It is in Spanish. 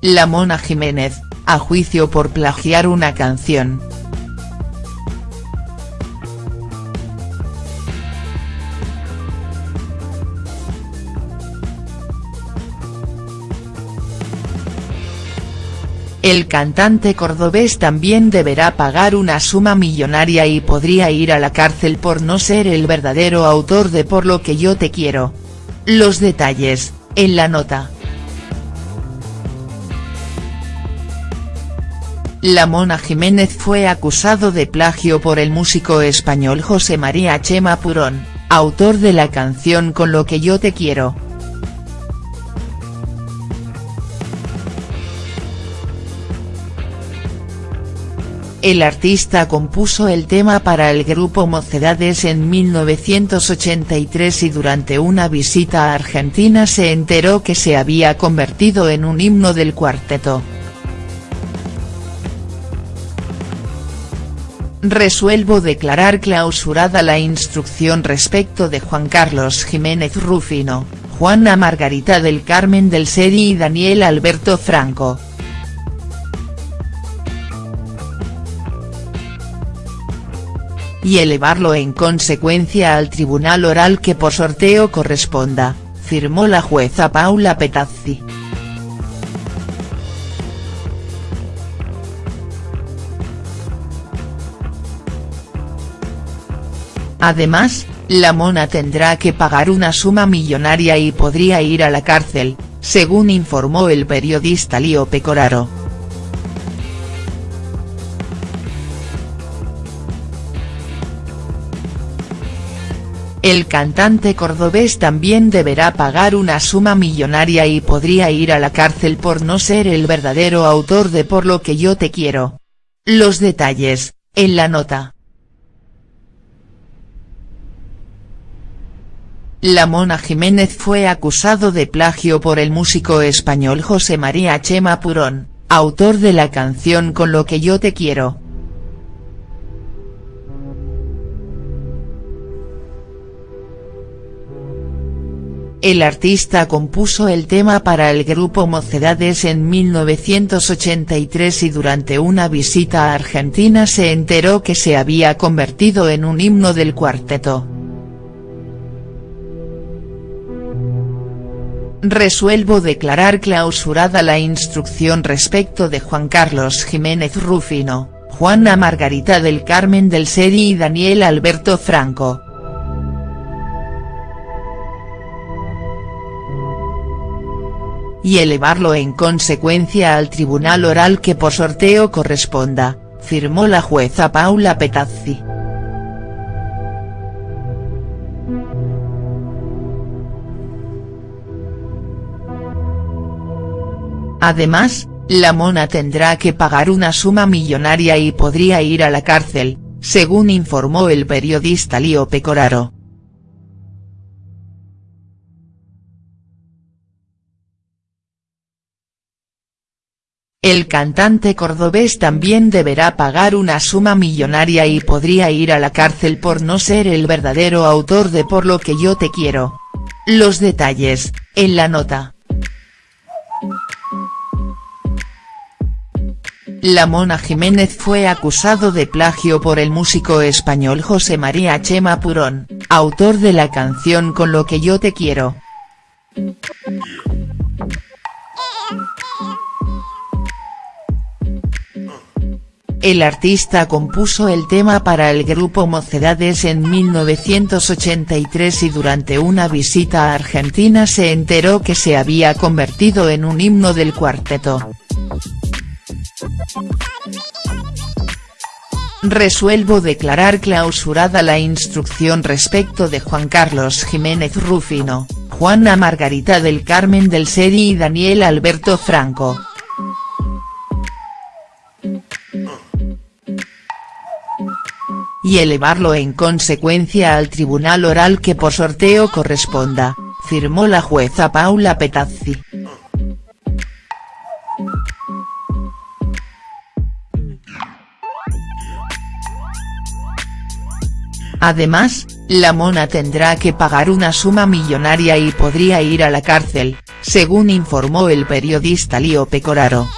La Mona Jiménez, a juicio por plagiar una canción. El cantante cordobés también deberá pagar una suma millonaria y podría ir a la cárcel por no ser el verdadero autor de Por lo que yo te quiero. Los detalles, en la nota. La Mona Jiménez fue acusado de plagio por el músico español José María Chema Purón, autor de la canción Con lo que yo te quiero. El artista compuso el tema para el grupo Mocedades en 1983 y durante una visita a Argentina se enteró que se había convertido en un himno del cuarteto. Resuelvo declarar clausurada la instrucción respecto de Juan Carlos Jiménez Rufino, Juana Margarita del Carmen del Seri y Daniel Alberto Franco. y elevarlo en consecuencia al tribunal oral que por sorteo corresponda, firmó la jueza Paula Petazzi. Además, la mona tendrá que pagar una suma millonaria y podría ir a la cárcel, según informó el periodista Lío Pecoraro. El cantante cordobés también deberá pagar una suma millonaria y podría ir a la cárcel por no ser el verdadero autor de Por lo que yo te quiero. Los detalles, en la nota. La Mona Jiménez fue acusado de plagio por el músico español José María Chema Purón, autor de la canción Con lo que yo te quiero. El artista compuso el tema para el grupo Mocedades en 1983 y durante una visita a Argentina se enteró que se había convertido en un himno del cuarteto. Resuelvo declarar clausurada la instrucción respecto de Juan Carlos Jiménez Rufino, Juana Margarita del Carmen del Seri y Daniel Alberto Franco. y elevarlo en consecuencia al tribunal oral que por sorteo corresponda, firmó la jueza Paula Petazzi. Además, la mona tendrá que pagar una suma millonaria y podría ir a la cárcel, según informó el periodista Lío Pecoraro. El cantante cordobés también deberá pagar una suma millonaria y podría ir a la cárcel por no ser el verdadero autor de Por lo que yo te quiero. Los detalles, en la nota. La Mona Jiménez fue acusado de plagio por el músico español José María Chema Purón, autor de la canción Con lo que yo te quiero. El artista compuso el tema para el grupo Mocedades en 1983 y durante una visita a Argentina se enteró que se había convertido en un himno del cuarteto. Resuelvo declarar clausurada la instrucción respecto de Juan Carlos Jiménez Rufino, Juana Margarita del Carmen del Seri y Daniel Alberto Franco. y elevarlo en consecuencia al tribunal oral que por sorteo corresponda, firmó la jueza Paula Petazzi. Además, la mona tendrá que pagar una suma millonaria y podría ir a la cárcel, según informó el periodista Lío Pecoraro.